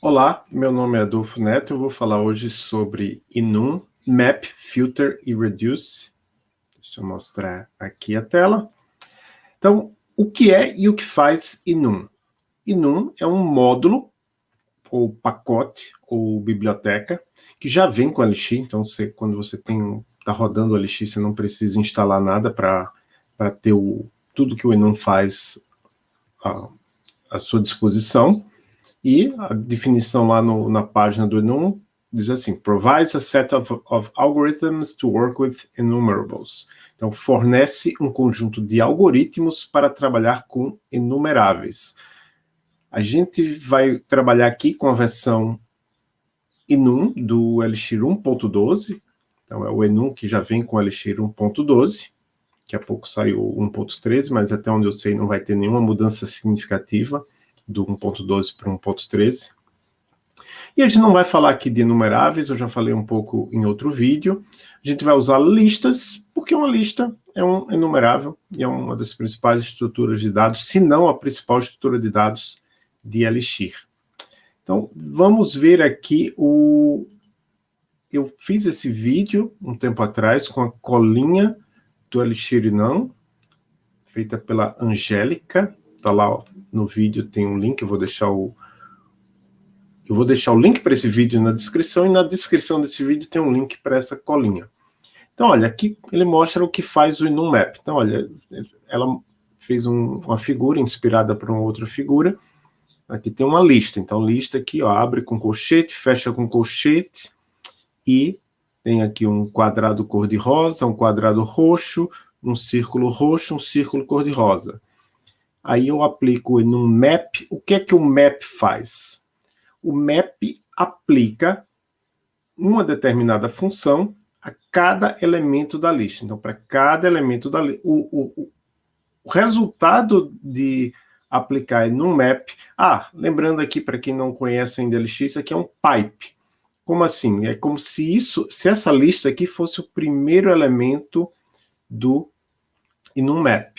Olá, meu nome é Adolfo Neto, eu vou falar hoje sobre Enum, Map, Filter e Reduce. Deixa eu mostrar aqui a tela. Então, o que é e o que faz Enum? Enum é um módulo, ou pacote, ou biblioteca, que já vem com LX, então você, quando você está rodando o LX, você não precisa instalar nada para ter o, tudo que o Enum faz à, à sua disposição. E a definição lá no, na página do Enum diz assim, provides a set of, of algorithms to work with enumerables. Então, fornece um conjunto de algoritmos para trabalhar com enumeráveis. A gente vai trabalhar aqui com a versão Enum do Elixir 1.12. Então, é o Enum que já vem com o Elixir 1.12. Daqui a pouco saiu 1.13, mas até onde eu sei não vai ter nenhuma mudança significativa do 1.12 para 1.13. E a gente não vai falar aqui de enumeráveis, eu já falei um pouco em outro vídeo. A gente vai usar listas, porque uma lista é um enumerável e é uma das principais estruturas de dados, se não a principal estrutura de dados de Elixir. Então, vamos ver aqui o... Eu fiz esse vídeo um tempo atrás com a colinha do Elixir não, feita pela Angélica, Está lá no vídeo, tem um link, eu vou deixar o... Eu vou deixar o link para esse vídeo na descrição, e na descrição desse vídeo tem um link para essa colinha. Então, olha, aqui ele mostra o que faz o InumMap. Então, olha, ela fez um, uma figura inspirada por uma outra figura. Aqui tem uma lista. Então, lista aqui, ó, abre com colchete, fecha com colchete, e tem aqui um quadrado cor-de-rosa, um quadrado roxo, um círculo roxo, um círculo cor-de-rosa. Aí eu aplico no map. O que é que o map faz? O map aplica uma determinada função a cada elemento da lista. Então, para cada elemento da lista, o, o, o resultado de aplicar no map... Ah, lembrando aqui, para quem não conhece ainda LX, isso aqui é um pipe. Como assim? É como se isso, se essa lista aqui fosse o primeiro elemento do map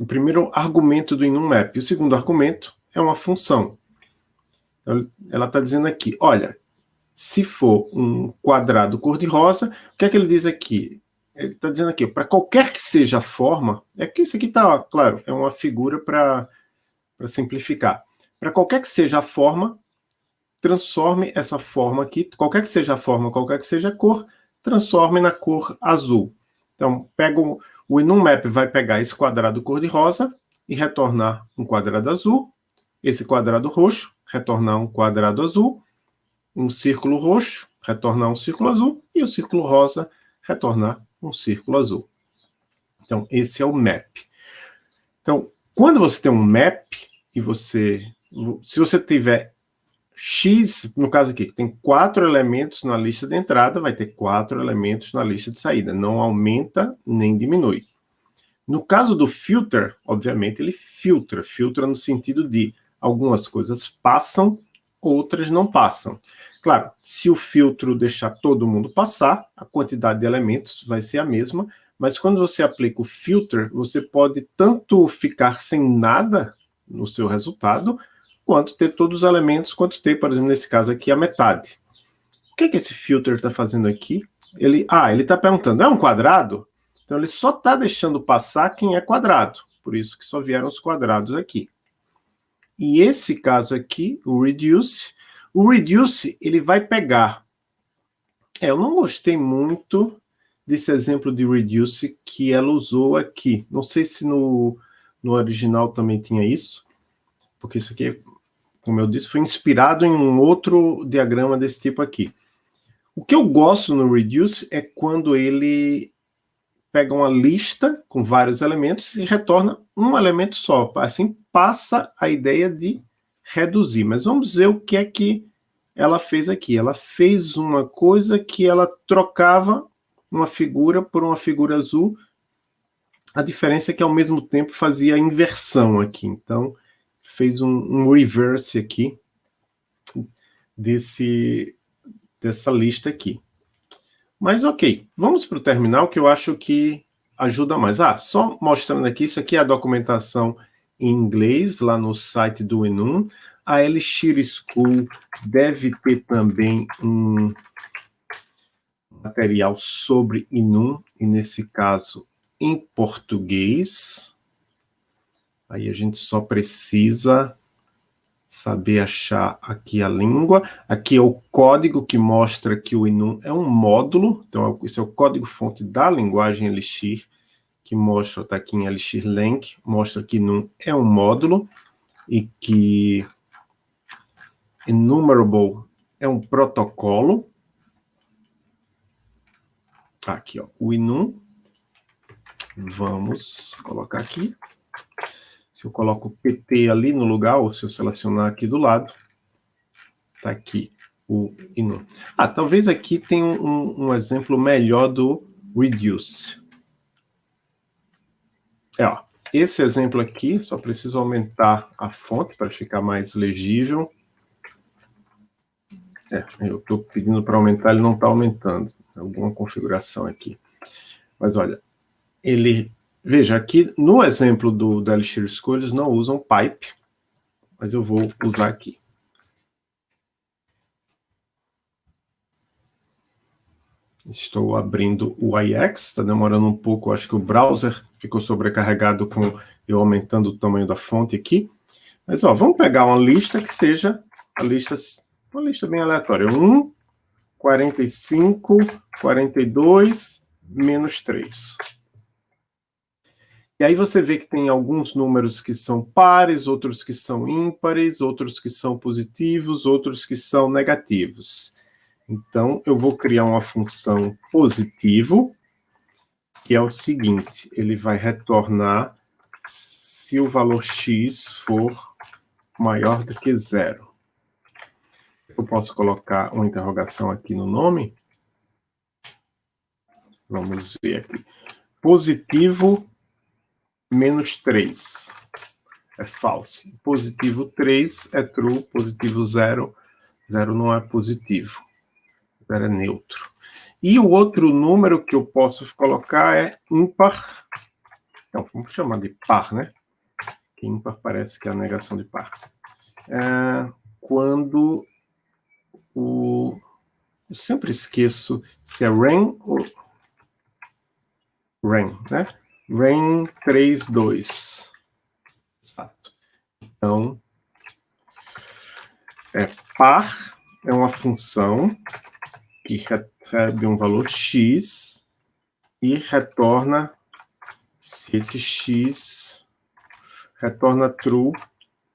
o primeiro argumento do enumMap. O segundo argumento é uma função. Ela está dizendo aqui, olha, se for um quadrado cor-de-rosa, o que é que ele diz aqui? Ele está dizendo aqui, para qualquer que seja a forma, é que isso aqui está, claro, é uma figura para simplificar. Para qualquer que seja a forma, transforme essa forma aqui, qualquer que seja a forma, qualquer que seja a cor, transforme na cor azul. Então, pega o EnumMap vai pegar esse quadrado cor-de-rosa e retornar um quadrado azul, esse quadrado roxo, retornar um quadrado azul, um círculo roxo, retornar um círculo azul, e o círculo rosa, retornar um círculo azul. Então, esse é o map. Então, quando você tem um map, e você, se você tiver X, no caso aqui, tem quatro elementos na lista de entrada, vai ter quatro elementos na lista de saída. Não aumenta nem diminui. No caso do filter, obviamente, ele filtra. Filtra no sentido de algumas coisas passam, outras não passam. Claro, se o filtro deixar todo mundo passar, a quantidade de elementos vai ser a mesma, mas quando você aplica o filter, você pode tanto ficar sem nada no seu resultado, quanto ter todos os elementos, quanto ter, por exemplo, nesse caso aqui, a metade. O que, é que esse filter está fazendo aqui? Ele, ah, ele está perguntando, é um quadrado? Então ele só está deixando passar quem é quadrado, por isso que só vieram os quadrados aqui. E esse caso aqui, o reduce, o reduce ele vai pegar... É, eu não gostei muito desse exemplo de reduce que ela usou aqui. Não sei se no, no original também tinha isso, porque isso aqui como eu disse, foi inspirado em um outro diagrama desse tipo aqui. O que eu gosto no Reduce é quando ele pega uma lista com vários elementos e retorna um elemento só. Assim passa a ideia de reduzir. Mas vamos ver o que é que ela fez aqui. Ela fez uma coisa que ela trocava uma figura por uma figura azul. A diferença é que ao mesmo tempo fazia a inversão aqui. Então, fez um, um reverse aqui desse, dessa lista aqui. Mas ok, vamos para o terminal que eu acho que ajuda mais. Ah, só mostrando aqui, isso aqui é a documentação em inglês, lá no site do Enum. A Elixir School deve ter também um material sobre Inum, e nesse caso em português. Aí a gente só precisa saber achar aqui a língua. Aqui é o código que mostra que o Inum é um módulo. Então, esse é o código-fonte da linguagem Elixir, que mostra, está aqui em Elixir Link, mostra que Inum é um módulo e que Enumerable é um protocolo. Aqui, ó, o Inum. Vamos colocar aqui. Se eu coloco o PT ali no lugar, ou se eu selecionar aqui do lado, está aqui o Inum. Ah, talvez aqui tenha um, um exemplo melhor do reduce. É, ó, esse exemplo aqui, só preciso aumentar a fonte para ficar mais legível. É, eu estou pedindo para aumentar, ele não está aumentando. Alguma configuração aqui. Mas olha, ele Veja, aqui no exemplo do, da Elixir eles não usam pipe, mas eu vou usar aqui. Estou abrindo o IX, está demorando um pouco, acho que o browser ficou sobrecarregado com eu aumentando o tamanho da fonte aqui. Mas, ó, vamos pegar uma lista que seja a lista, uma lista bem aleatória. 1, 45, 42, menos 3. E aí você vê que tem alguns números que são pares, outros que são ímpares, outros que são positivos, outros que são negativos. Então, eu vou criar uma função positivo, que é o seguinte, ele vai retornar se o valor x for maior do que zero. Eu posso colocar uma interrogação aqui no nome? Vamos ver aqui. Positivo menos 3 é false. Positivo 3 é true, positivo 0, 0 não é positivo. 0 é neutro. E o outro número que eu posso colocar é ímpar. Então, vamos chamar de par, né? Que ímpar parece que é a negação de par. É quando o... Eu sempre esqueço se é rain ou... Rain, né? Rain 3, 2. Exato. Então, é, par é uma função que recebe um valor x e retorna, se esse x retorna true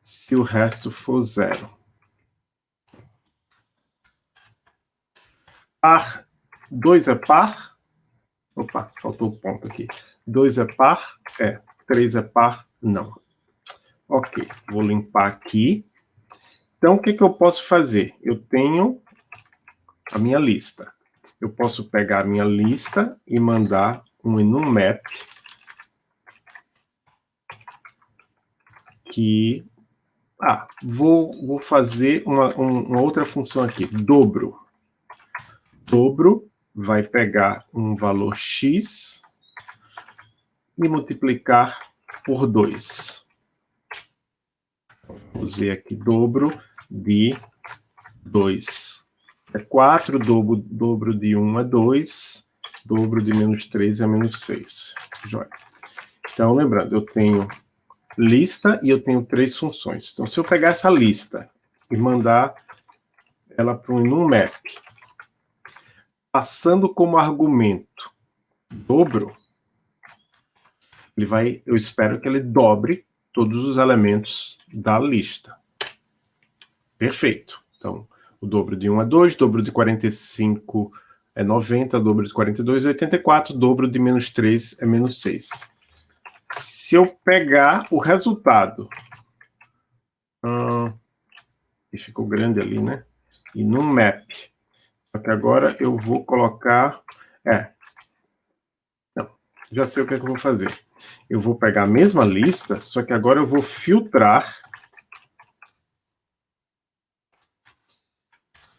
se o resto for zero. Par 2 é par. Opa, faltou o ponto aqui. 2 é par? É. 3 é par? Não. Ok, vou limpar aqui. Então, o que, que eu posso fazer? Eu tenho a minha lista. Eu posso pegar a minha lista e mandar um enumap que... Ah, vou, vou fazer uma, uma outra função aqui, dobro. Dobro vai pegar um valor x e multiplicar por 2. Usei aqui dobro de 2. É 4, dobro, dobro de 1 é 2, dobro de menos 3 é menos 6. Joia. Então, lembrando, eu tenho lista e eu tenho três funções. Então, se eu pegar essa lista e mandar ela para um enumap, passando como argumento dobro, ele vai, eu espero que ele dobre todos os elementos da lista. Perfeito. Então, o dobro de 1 é 2, dobro de 45 é 90, dobro de 42 é 84, dobro de menos 3 é menos 6. Se eu pegar o resultado, hum, e ficou grande ali, né? E no map, só que agora eu vou colocar, é, não, já sei o que, é que eu vou fazer eu vou pegar a mesma lista, só que agora eu vou filtrar.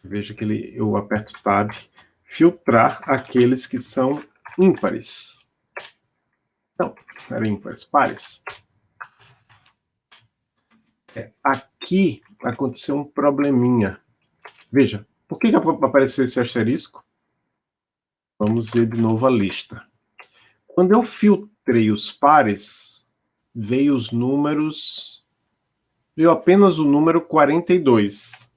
Veja que ele, eu aperto Tab, filtrar aqueles que são ímpares. Não, eram ímpares, pares. É, aqui aconteceu um probleminha. Veja, por que, que apareceu esse asterisco? Vamos ver de novo a lista. Quando eu filtrei os pares, veio os números... Veio apenas o número 42.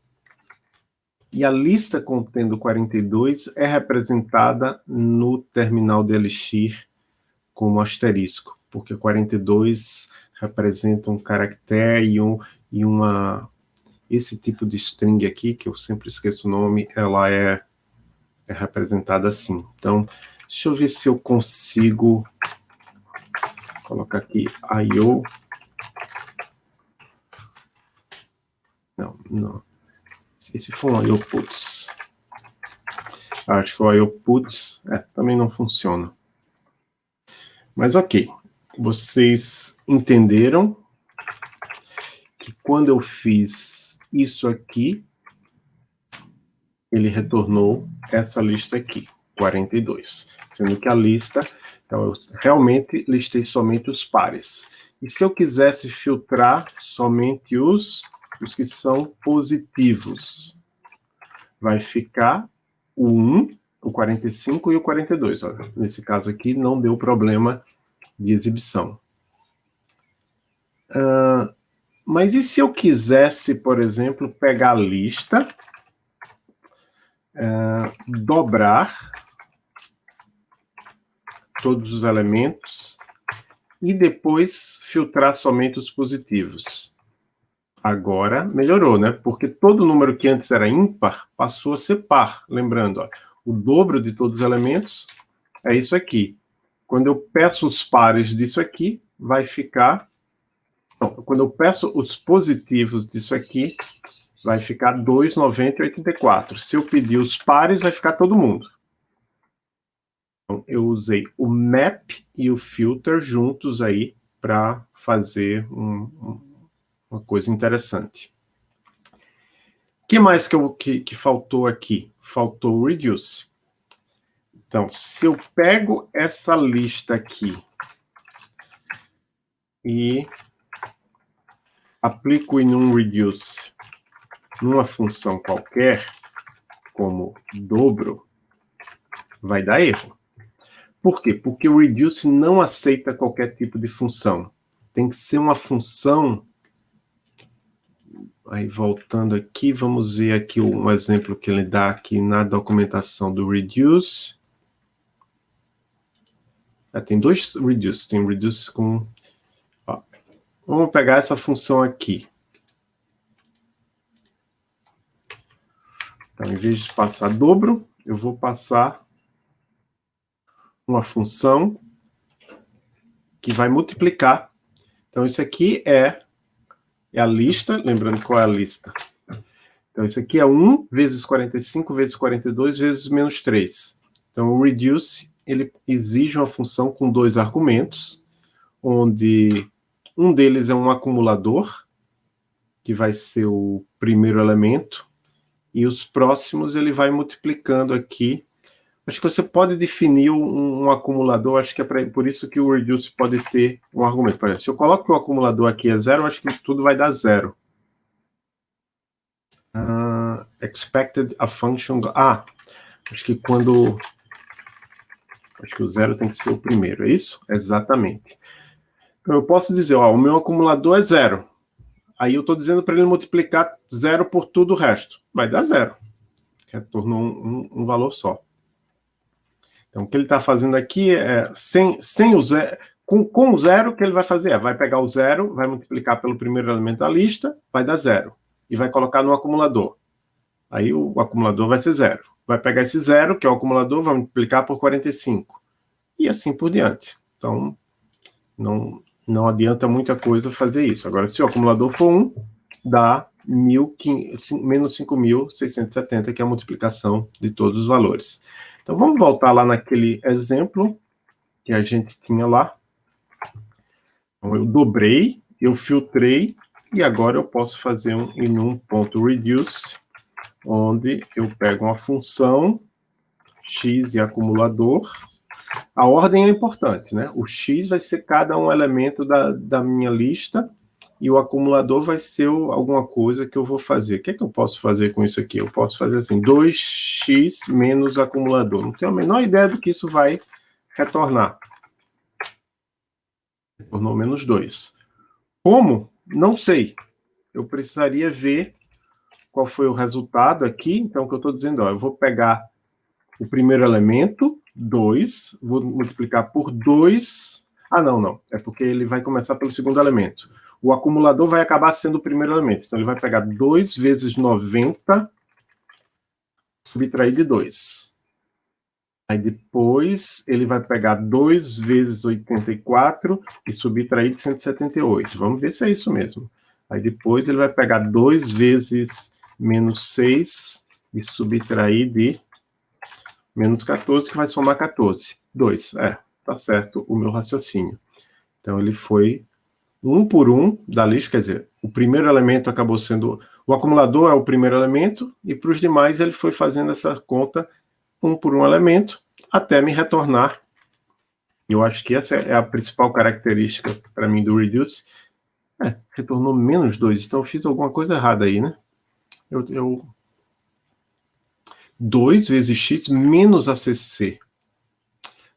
E a lista contendo 42 é representada no terminal de Elixir como asterisco, porque 42 representa um caractere e, um, e uma... Esse tipo de string aqui, que eu sempre esqueço o nome, ela é, é representada assim. Então, deixa eu ver se eu consigo colocar aqui IO. Não, não. E se for um IO puts? Acho que o IO puts é, também não funciona. Mas ok, vocês entenderam que quando eu fiz isso aqui, ele retornou essa lista aqui, 42. Sendo que a lista, então eu realmente listei somente os pares. E se eu quisesse filtrar somente os, os que são positivos, vai ficar o 1, o 45 e o 42. Olha, nesse caso aqui não deu problema de exibição. Uh, mas e se eu quisesse, por exemplo, pegar a lista, uh, dobrar todos os elementos e depois filtrar somente os positivos? Agora melhorou, né? Porque todo número que antes era ímpar passou a ser par. Lembrando, ó, o dobro de todos os elementos é isso aqui. Quando eu peço os pares disso aqui, vai ficar... Não, quando eu peço os positivos disso aqui, vai ficar 2, 90 e 84. Se eu pedir os pares, vai ficar todo mundo. Então, eu usei o map e o filter juntos aí para fazer um, uma coisa interessante. O que mais que, eu, que, que faltou aqui? Faltou o reduce. Então, se eu pego essa lista aqui e aplico em um reduce numa função qualquer, como dobro, vai dar erro. Por quê? Porque o reduce não aceita qualquer tipo de função. Tem que ser uma função... Aí, voltando aqui, vamos ver aqui um exemplo que ele dá aqui na documentação do reduce. É, tem dois reduce, tem reduce com... Vamos pegar essa função aqui. Então, em vez de passar dobro, eu vou passar uma função que vai multiplicar. Então, isso aqui é, é a lista, lembrando qual é a lista. Então, isso aqui é 1 vezes 45 vezes 42 vezes menos 3. Então, o reduce ele exige uma função com dois argumentos, onde um deles é um acumulador, que vai ser o primeiro elemento, e os próximos ele vai multiplicando aqui. Acho que você pode definir um, um acumulador, acho que é pra, por isso que o reduce pode ter um argumento. Por exemplo, se eu coloco o acumulador aqui é zero, acho que tudo vai dar zero. Uh, expected a function... Ah, acho que quando Acho que o zero tem que ser o primeiro, é isso? Exatamente. Eu posso dizer, ó, o meu acumulador é zero. Aí eu estou dizendo para ele multiplicar zero por tudo o resto. Vai dar zero. Retornou um, um, um valor só. Então, o que ele está fazendo aqui é, sem, sem o zero, com, com o zero, o que ele vai fazer é, vai pegar o zero, vai multiplicar pelo primeiro elemento da lista, vai dar zero. E vai colocar no acumulador. Aí o, o acumulador vai ser zero vai pegar esse zero, que é o acumulador, vai multiplicar por 45. E assim por diante. Então, não, não adianta muita coisa fazer isso. Agora, se o acumulador for 1, dá 1, menos 5.670, que é a multiplicação de todos os valores. Então, vamos voltar lá naquele exemplo que a gente tinha lá. Então, eu dobrei, eu filtrei, e agora eu posso fazer um enum.reduce onde eu pego uma função x e acumulador. A ordem é importante, né? O x vai ser cada um elemento da, da minha lista e o acumulador vai ser alguma coisa que eu vou fazer. O que é que eu posso fazer com isso aqui? Eu posso fazer assim, 2x menos acumulador. Não tenho a menor ideia do que isso vai retornar. Retornou menos 2. Como? Não sei. Eu precisaria ver qual foi o resultado aqui. Então, o que eu estou dizendo, ó, eu vou pegar o primeiro elemento, 2, vou multiplicar por 2. Ah, não, não. É porque ele vai começar pelo segundo elemento o acumulador vai acabar sendo o primeiro elemento. Então, ele vai pegar 2 vezes 90, subtrair de 2. Aí depois ele vai pegar 2 vezes 84 e subtrair de 178. Vamos ver se é isso mesmo. Aí depois ele vai pegar 2 vezes menos 6 e subtrair de menos 14, que vai somar 14. 2, é, tá certo o meu raciocínio. Então ele foi um por um da lista, quer dizer, o primeiro elemento acabou sendo... O acumulador é o primeiro elemento, e para os demais ele foi fazendo essa conta um por um elemento, até me retornar. Eu acho que essa é a principal característica para mim do reduce. É, retornou menos 2, então eu fiz alguma coisa errada aí, né? Eu, eu... 2 vezes x menos ACC.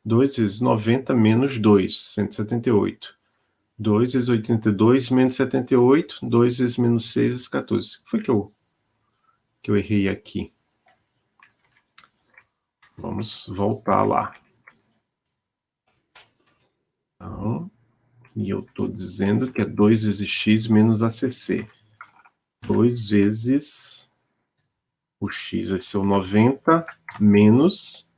2 vezes 90 menos 2, 178. 2 vezes 82 menos 78, 2 vezes menos 6 vezes 14. O que foi que eu, que eu errei aqui? Vamos voltar lá. Então, e eu estou dizendo que é 2 vezes x menos ACC. 2 vezes o x vai ser o 90 menos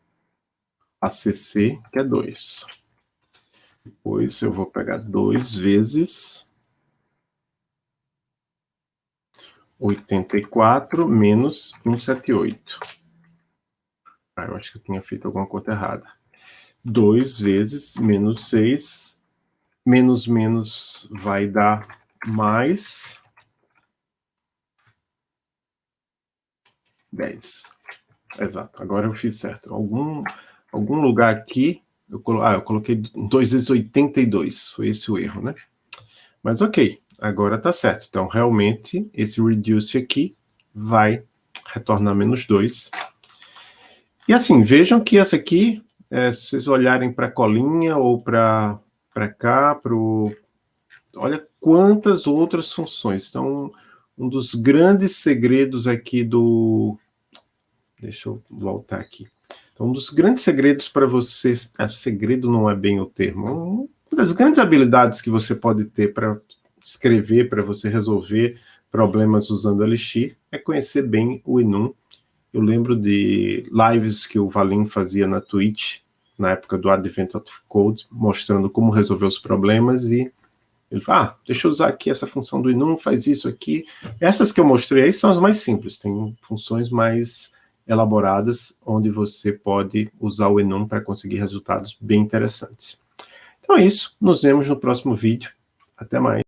ACC, que é 2. Depois eu vou pegar 2 vezes 84 menos 178. Ah, eu acho que eu tinha feito alguma conta errada. 2 vezes menos 6, menos menos vai dar mais 10. Exato, agora eu fiz certo. Algum, algum lugar aqui eu, colo... ah, eu coloquei 2 vezes 82, foi esse o erro, né? Mas ok, agora tá certo. Então, realmente, esse reduce aqui vai retornar menos 2. E assim, vejam que essa aqui, é, se vocês olharem para a colinha ou para cá, pro... olha quantas outras funções. Então, um dos grandes segredos aqui do... Deixa eu voltar aqui. Então, um dos grandes segredos para você... Ah, segredo não é bem o termo. Uma das grandes habilidades que você pode ter para escrever, para você resolver problemas usando Elixir, é conhecer bem o Enum. Eu lembro de lives que o Valim fazia na Twitch, na época do Advent of Code, mostrando como resolver os problemas e ele fala, ah, deixa eu usar aqui essa função do enum, faz isso aqui. Essas que eu mostrei aí são as mais simples, tem funções mais elaboradas, onde você pode usar o Enum para conseguir resultados bem interessantes. Então é isso, nos vemos no próximo vídeo. Até mais.